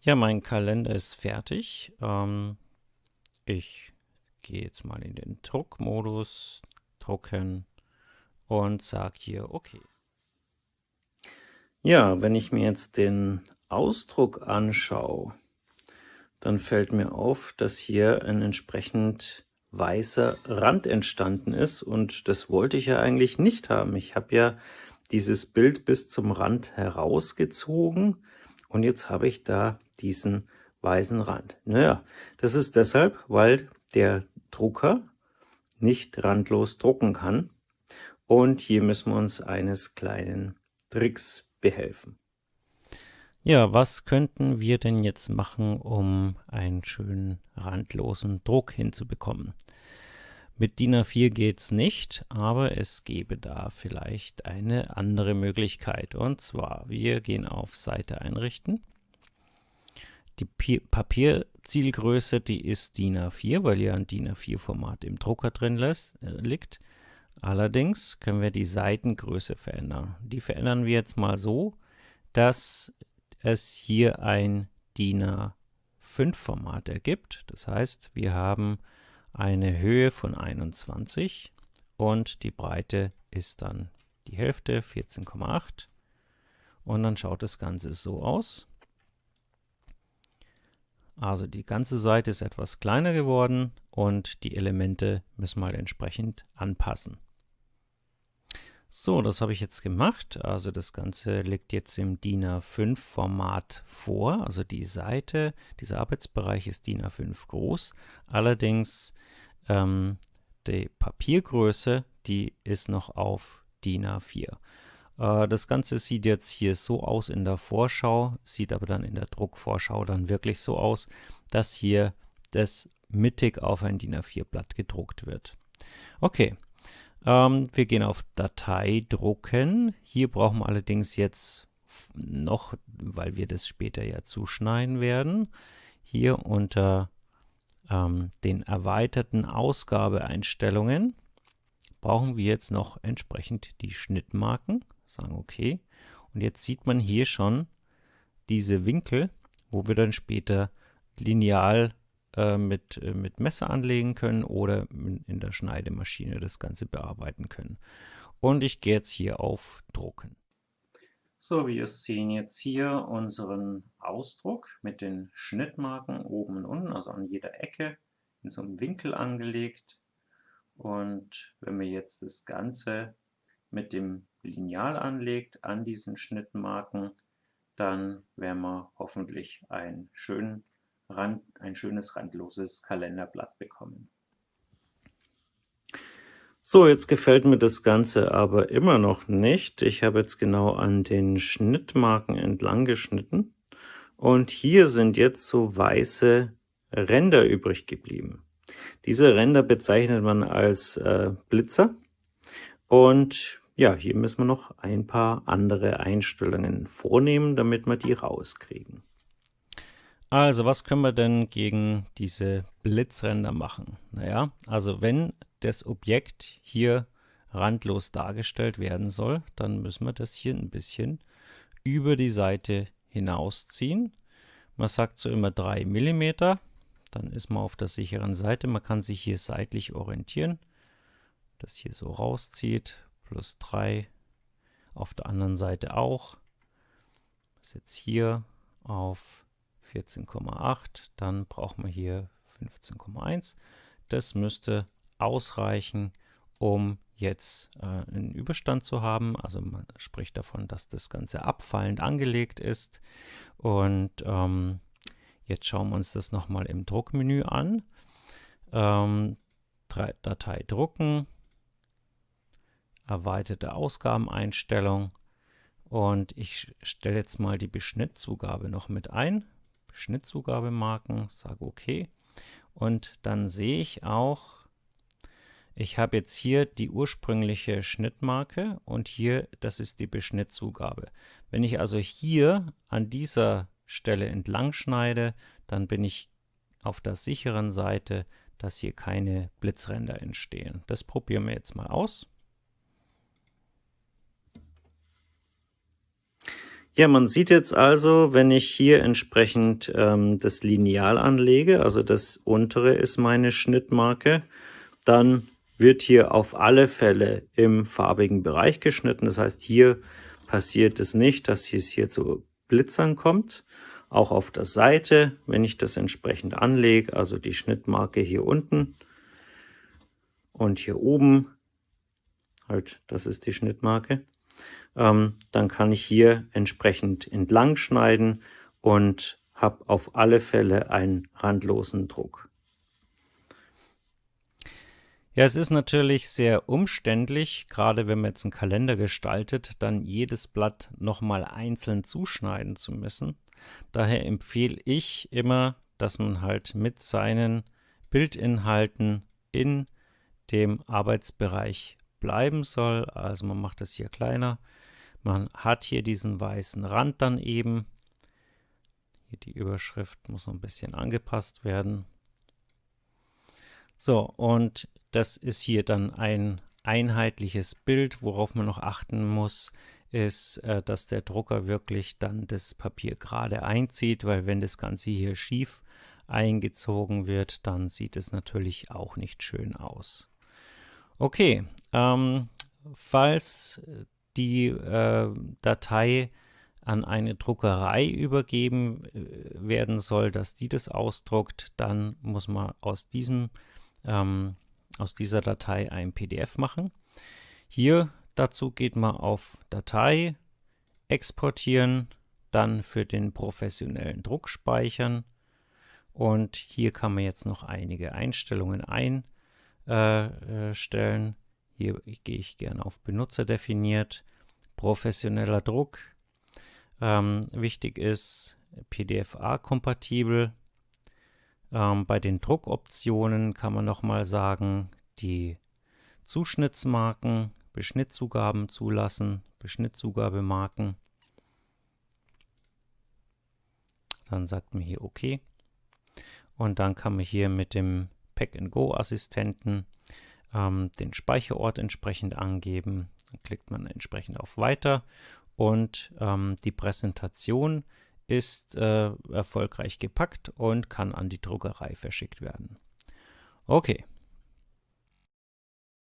Ja, mein Kalender ist fertig. Ähm, ich gehe jetzt mal in den Druckmodus, drucken und sage hier OK. Ja, wenn ich mir jetzt den Ausdruck anschaue, dann fällt mir auf, dass hier ein entsprechend weißer Rand entstanden ist und das wollte ich ja eigentlich nicht haben. Ich habe ja dieses Bild bis zum Rand herausgezogen und jetzt habe ich da diesen weißen Rand. Naja, das ist deshalb, weil der Drucker nicht randlos drucken kann. Und hier müssen wir uns eines kleinen Tricks behelfen. Ja, was könnten wir denn jetzt machen, um einen schönen randlosen Druck hinzubekommen? Mit DIN A4 geht es nicht, aber es gäbe da vielleicht eine andere Möglichkeit. Und zwar, wir gehen auf Seite einrichten die Papierzielgröße, die ist DIN A4, weil ja ein DIN A4-Format im Drucker drin lässt, äh, liegt. Allerdings können wir die Seitengröße verändern. Die verändern wir jetzt mal so, dass es hier ein DIN A5-Format ergibt. Das heißt, wir haben eine Höhe von 21 und die Breite ist dann die Hälfte, 14,8. Und dann schaut das Ganze so aus. Also die ganze Seite ist etwas kleiner geworden und die Elemente müssen mal entsprechend anpassen. So, das habe ich jetzt gemacht. Also das Ganze liegt jetzt im DIN A5 Format vor. Also die Seite, dieser Arbeitsbereich ist DIN A5 groß. Allerdings ähm, die Papiergröße, die ist noch auf DIN A4. Äh, das Ganze sieht jetzt hier so aus in der Vorschau, sieht aber dann in der Druckvorschau dann wirklich so aus, dass hier das mittig auf ein DIN A4-Blatt gedruckt wird. Okay, ähm, wir gehen auf Datei drucken. Hier brauchen wir allerdings jetzt noch, weil wir das später ja zuschneiden werden, hier unter ähm, den erweiterten Ausgabeeinstellungen brauchen wir jetzt noch entsprechend die Schnittmarken sagen okay. Und jetzt sieht man hier schon diese Winkel, wo wir dann später lineal äh, mit, äh, mit Messer anlegen können oder in der Schneidemaschine das Ganze bearbeiten können. Und ich gehe jetzt hier auf Drucken. So, wir sehen jetzt hier unseren Ausdruck mit den Schnittmarken oben und unten, also an jeder Ecke in so einem Winkel angelegt. Und wenn wir jetzt das Ganze mit dem Lineal anlegt an diesen Schnittmarken, dann werden wir hoffentlich ein, schön Rand, ein schönes randloses Kalenderblatt bekommen. So, jetzt gefällt mir das Ganze aber immer noch nicht. Ich habe jetzt genau an den Schnittmarken entlang geschnitten und hier sind jetzt so weiße Ränder übrig geblieben. Diese Ränder bezeichnet man als äh, Blitzer und ja, hier müssen wir noch ein paar andere Einstellungen vornehmen, damit wir die rauskriegen. Also, was können wir denn gegen diese Blitzränder machen? Naja, also wenn das Objekt hier randlos dargestellt werden soll, dann müssen wir das hier ein bisschen über die Seite hinausziehen. Man sagt so immer 3 mm, dann ist man auf der sicheren Seite. Man kann sich hier seitlich orientieren, das hier so rauszieht, plus 3. Auf der anderen Seite auch. Das jetzt hier auf 14,8. Dann brauchen wir hier 15,1. Das müsste ausreichen, um jetzt äh, einen Überstand zu haben. Also man spricht davon, dass das Ganze abfallend angelegt ist. Und ähm, jetzt schauen wir uns das nochmal im Druckmenü an. Ähm, Datei drucken, erweiterte Ausgabeneinstellung und ich stelle jetzt mal die Beschnittzugabe noch mit ein. Beschnittzugabemarken, sage OK und dann sehe ich auch, ich habe jetzt hier die ursprüngliche Schnittmarke und hier, das ist die Beschnittzugabe. Wenn ich also hier an dieser Stelle entlang schneide, dann bin ich auf der sicheren Seite, dass hier keine Blitzränder entstehen. Das probieren wir jetzt mal aus. Ja, man sieht jetzt also, wenn ich hier entsprechend ähm, das Lineal anlege, also das untere ist meine Schnittmarke, dann wird hier auf alle Fälle im farbigen Bereich geschnitten. Das heißt, hier passiert es nicht, dass es hier zu Blitzern kommt. Auch auf der Seite, wenn ich das entsprechend anlege, also die Schnittmarke hier unten und hier oben, halt, das ist die Schnittmarke, ähm, dann kann ich hier entsprechend entlang schneiden und habe auf alle Fälle einen randlosen Druck. Ja, es ist natürlich sehr umständlich, gerade wenn man jetzt einen Kalender gestaltet, dann jedes Blatt nochmal einzeln zuschneiden zu müssen. Daher empfehle ich immer, dass man halt mit seinen Bildinhalten in dem Arbeitsbereich bleiben soll. Also man macht das hier kleiner, man hat hier diesen weißen Rand dann eben. Hier die Überschrift muss noch ein bisschen angepasst werden. So, und das ist hier dann ein einheitliches Bild. Worauf man noch achten muss, ist, äh, dass der Drucker wirklich dann das Papier gerade einzieht, weil wenn das Ganze hier schief eingezogen wird, dann sieht es natürlich auch nicht schön aus. Okay, ähm, falls die äh, Datei an eine Druckerei übergeben äh, werden soll, dass die das ausdruckt, dann muss man aus, diesem, ähm, aus dieser Datei ein PDF machen. Hier dazu geht man auf Datei, exportieren, dann für den professionellen Druck speichern und hier kann man jetzt noch einige Einstellungen einstellen. Äh, hier gehe ich gerne auf Benutzer definiert, professioneller Druck. Ähm, wichtig ist PDFA-kompatibel. Ähm, bei den Druckoptionen kann man nochmal sagen, die Zuschnittsmarken, Beschnittzugaben zulassen, Beschnittzugabemaken. Dann sagt man hier OK. Und dann kann man hier mit dem Pack-and-Go-Assistenten ähm, den Speicherort entsprechend angeben. Dann klickt man entsprechend auf Weiter und ähm, die Präsentation ist äh, erfolgreich gepackt und kann an die Druckerei verschickt werden. Okay,